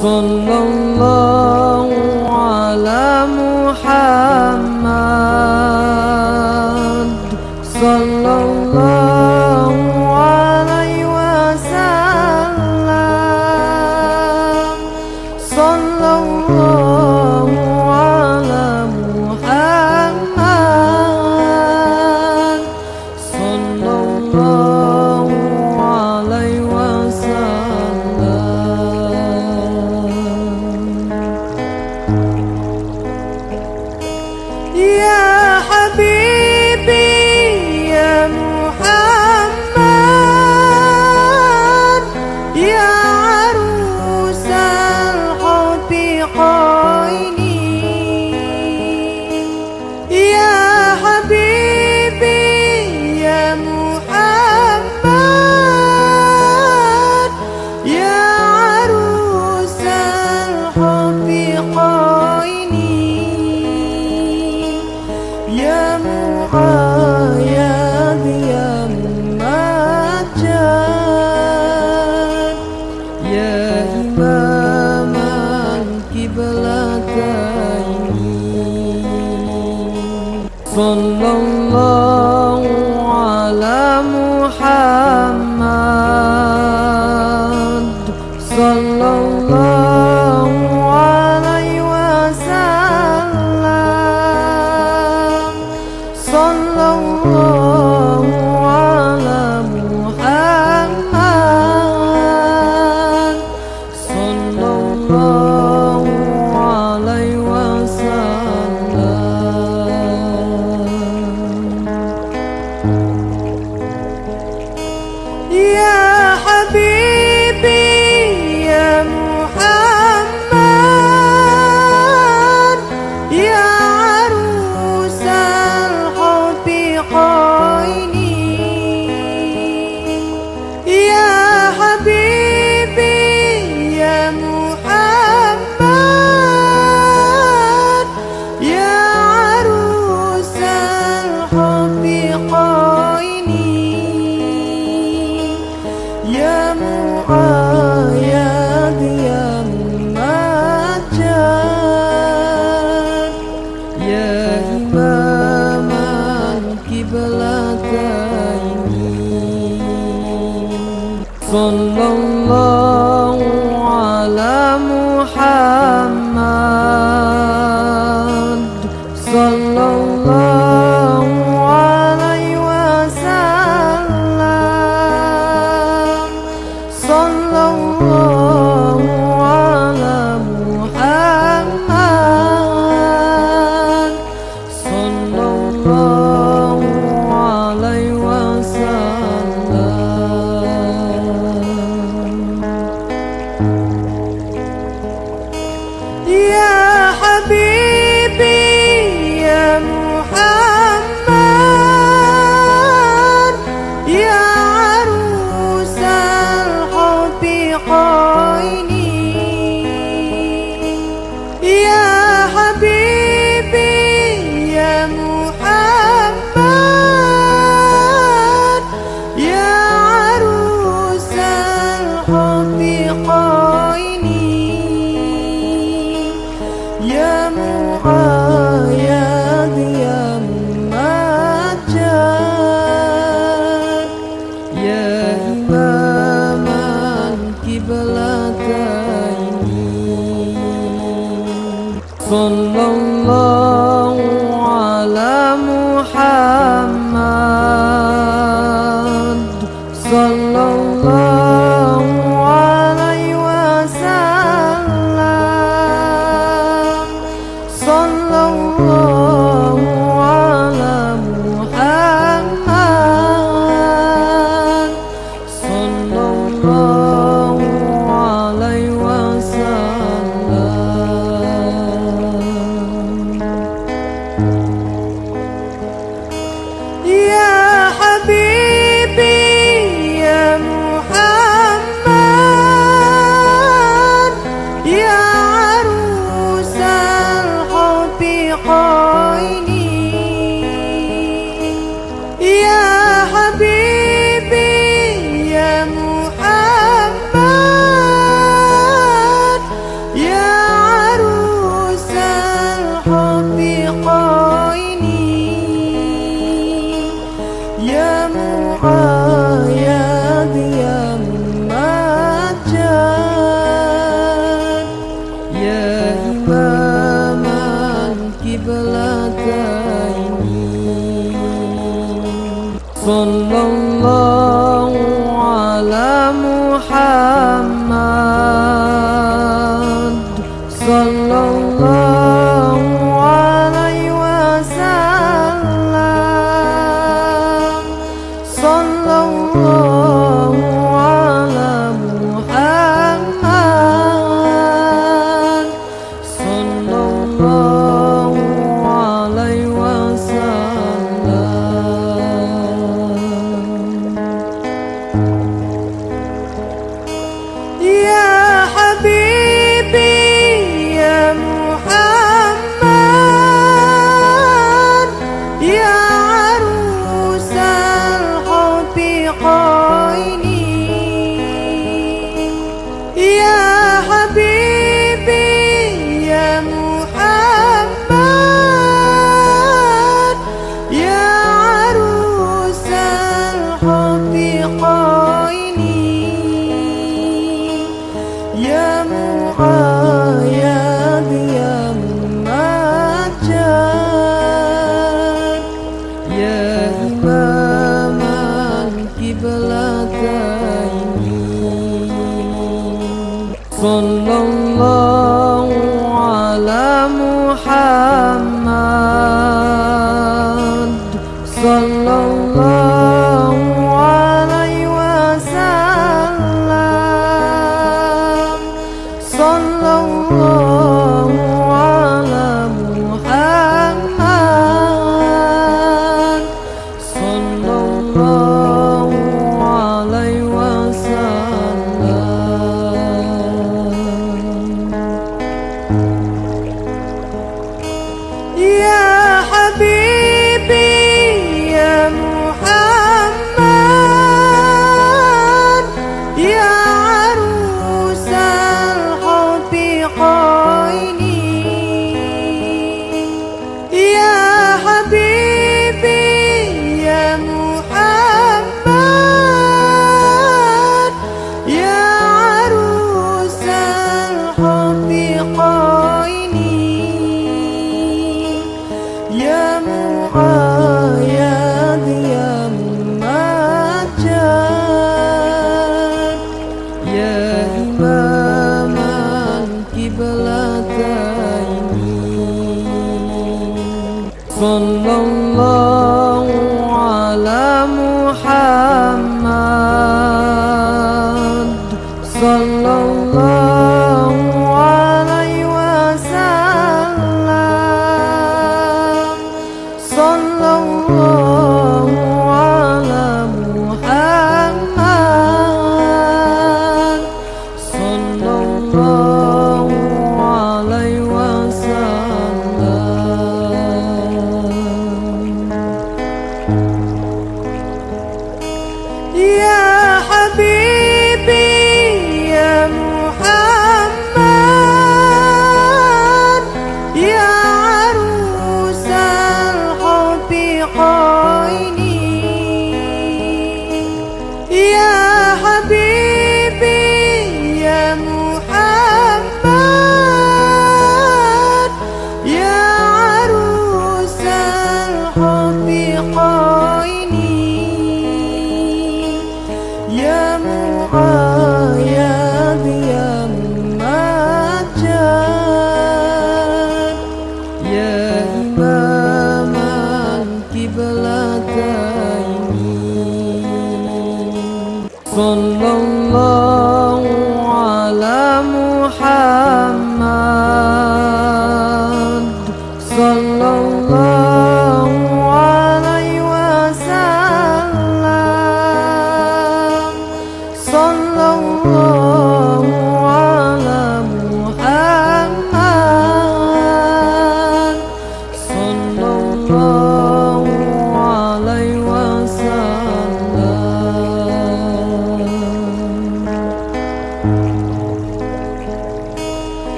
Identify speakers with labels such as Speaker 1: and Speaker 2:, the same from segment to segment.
Speaker 1: sallallahu هاتين صلى الله على محمد.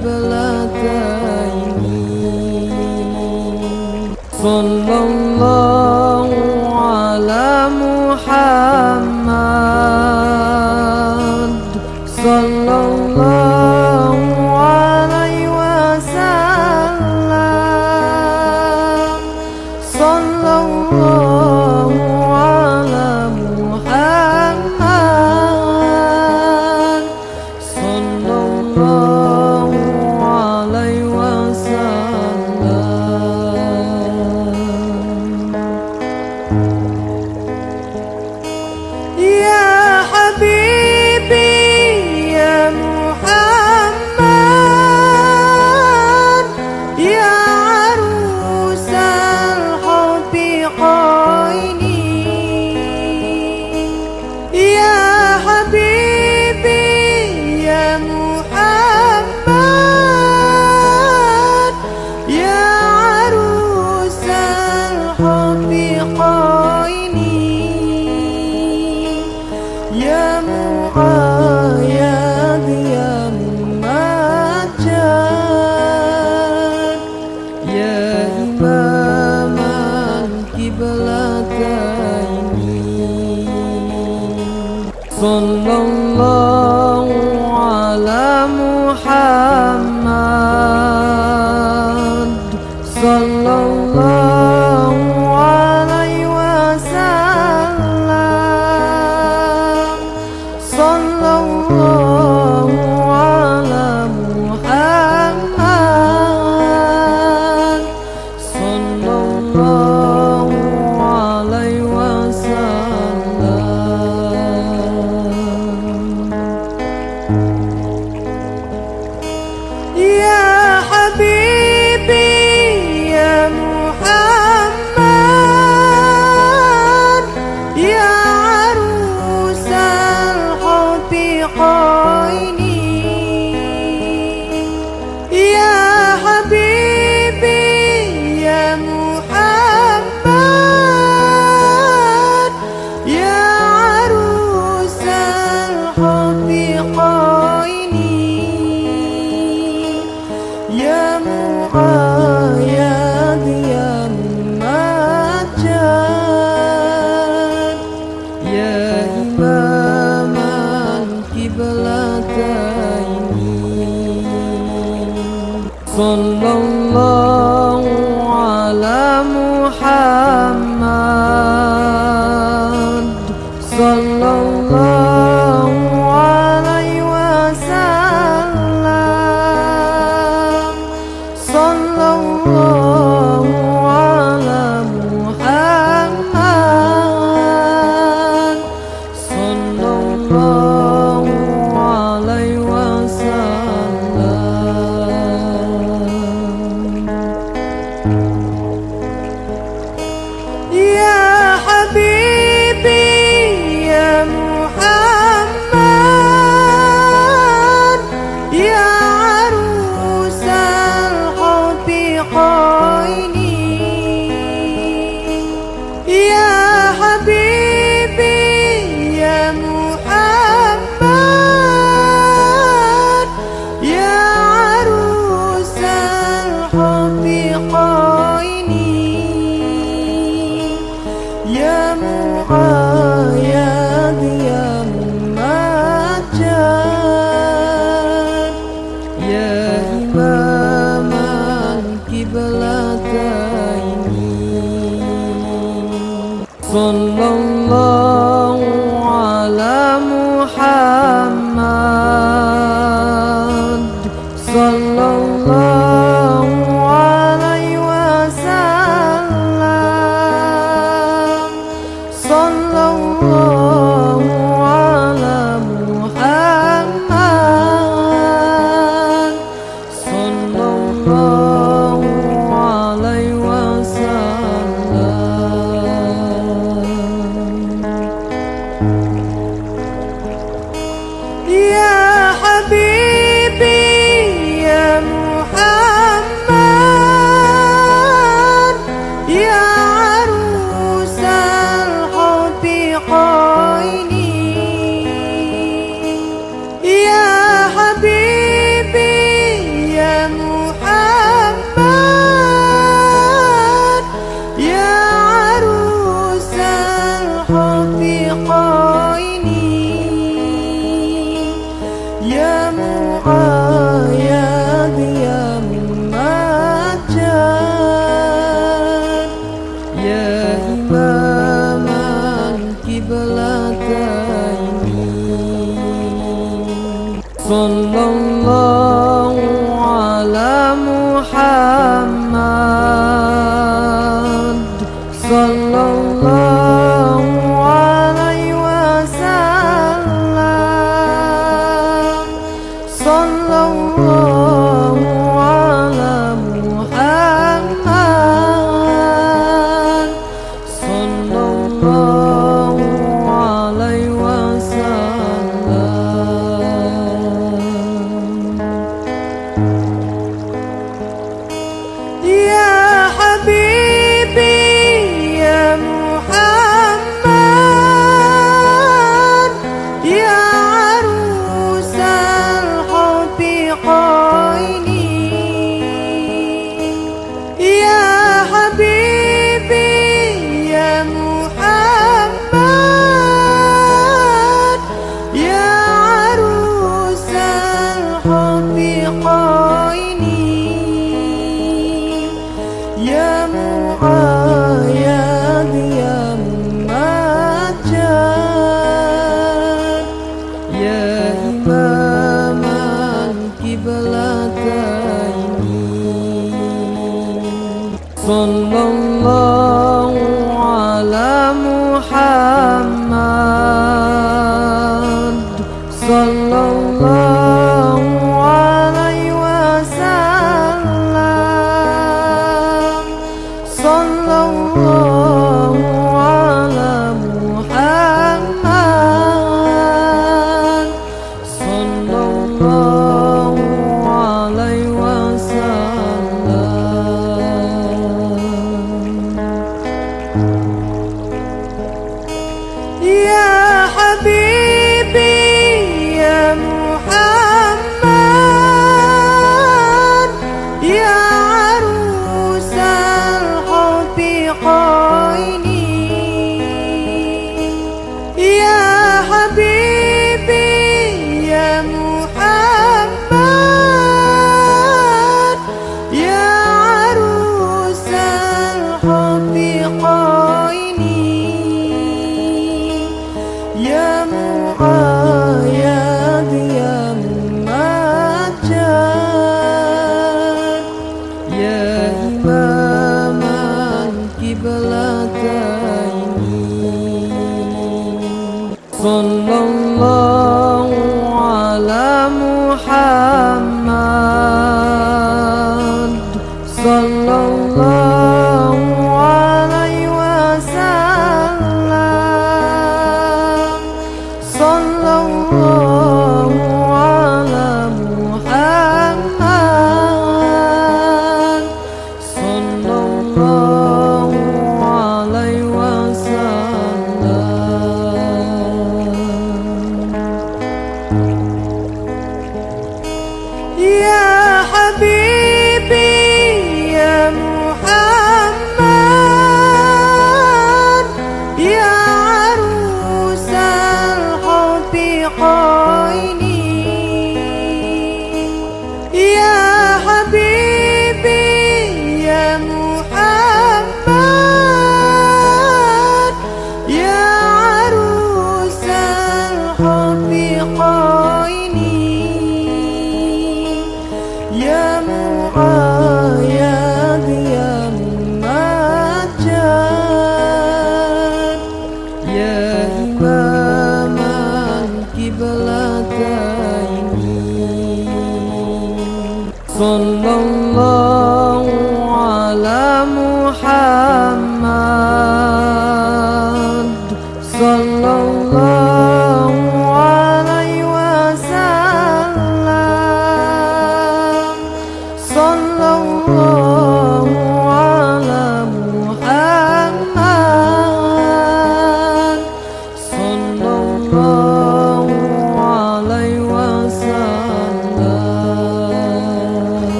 Speaker 1: القبلتين صلى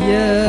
Speaker 1: Yeah.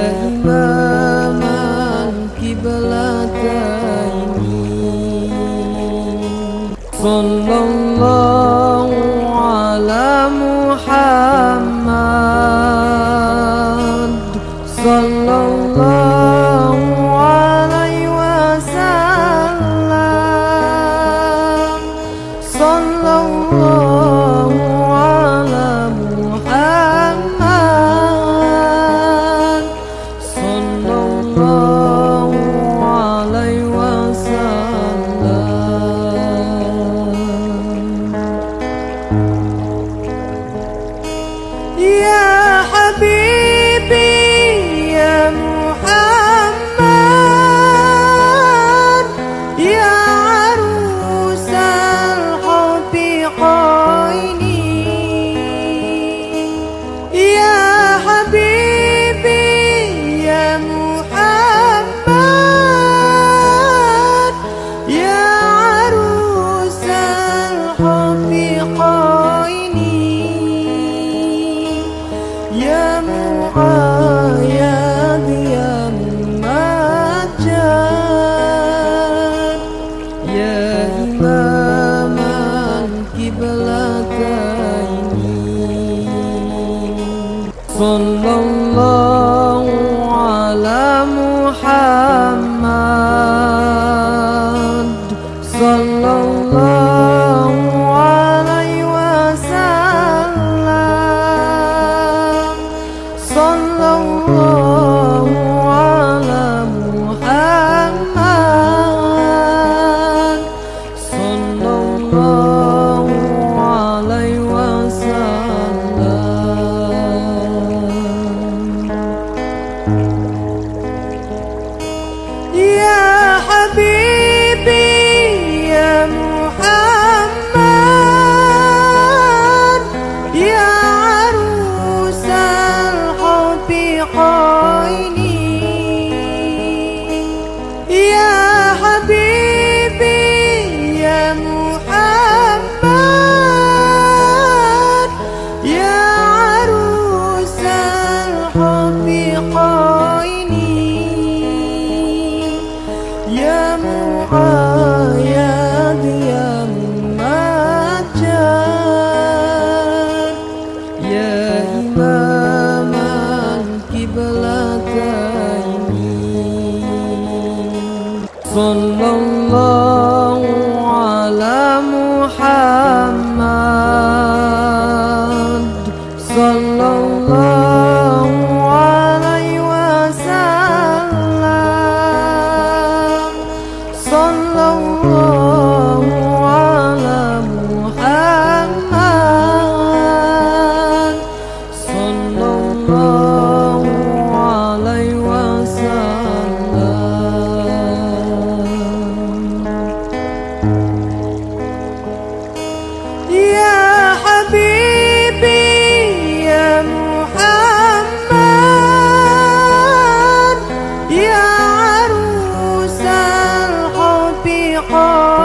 Speaker 1: 啊。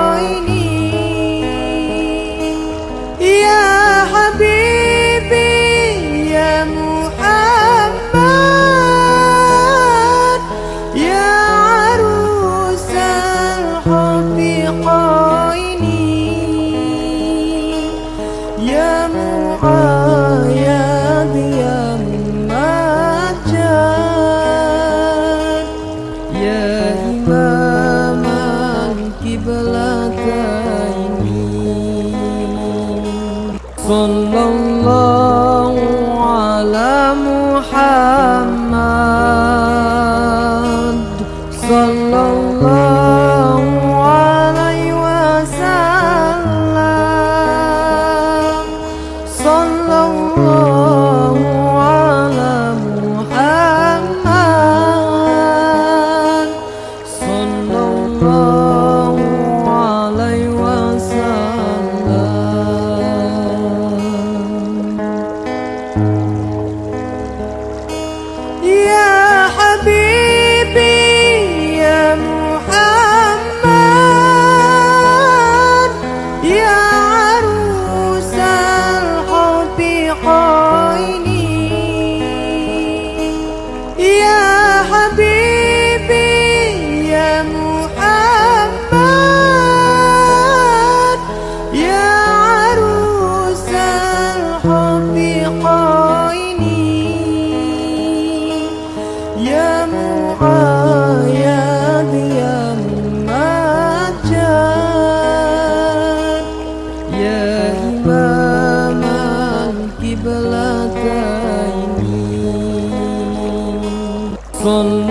Speaker 1: Osman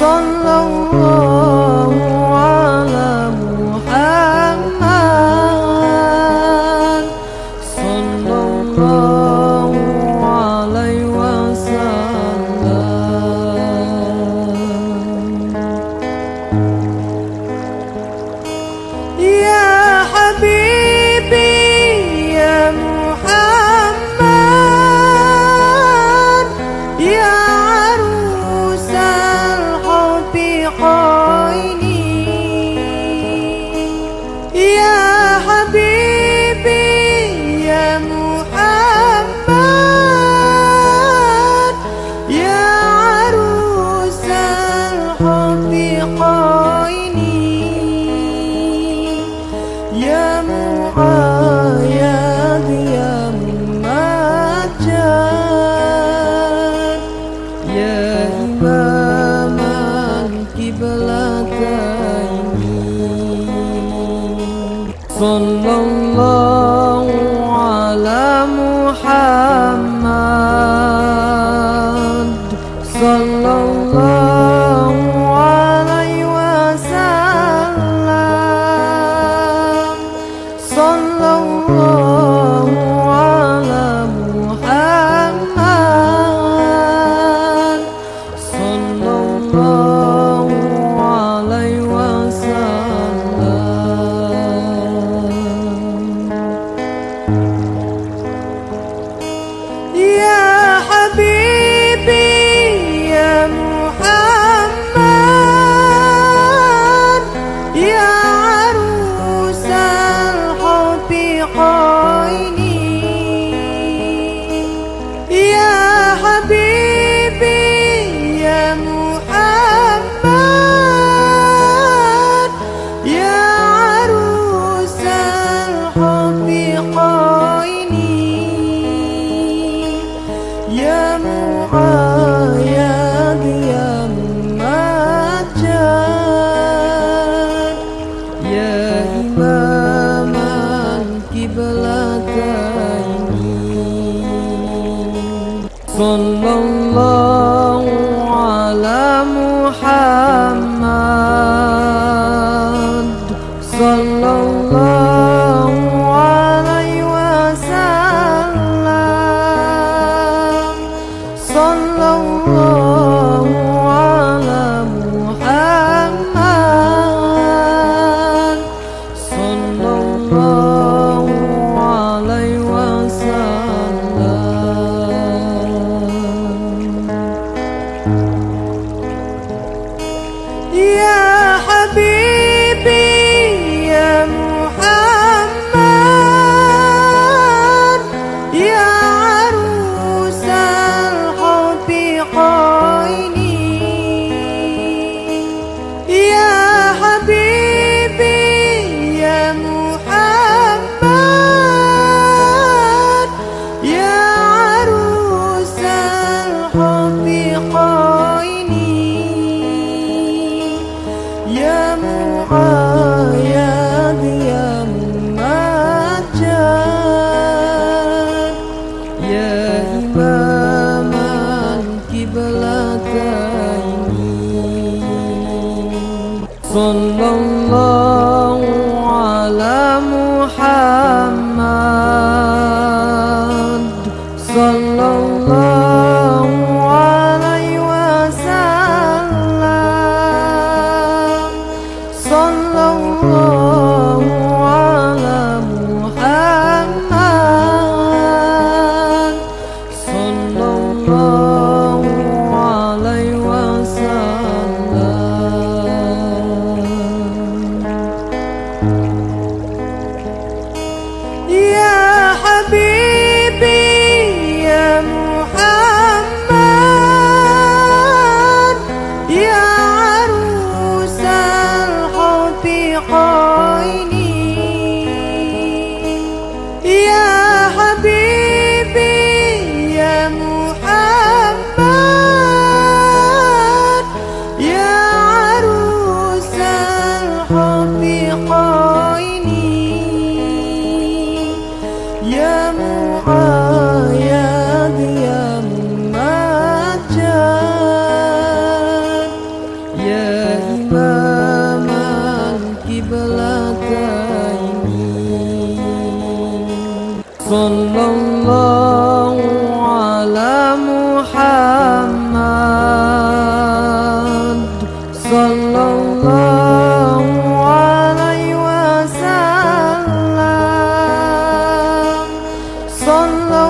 Speaker 1: sallallahu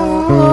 Speaker 1: oh.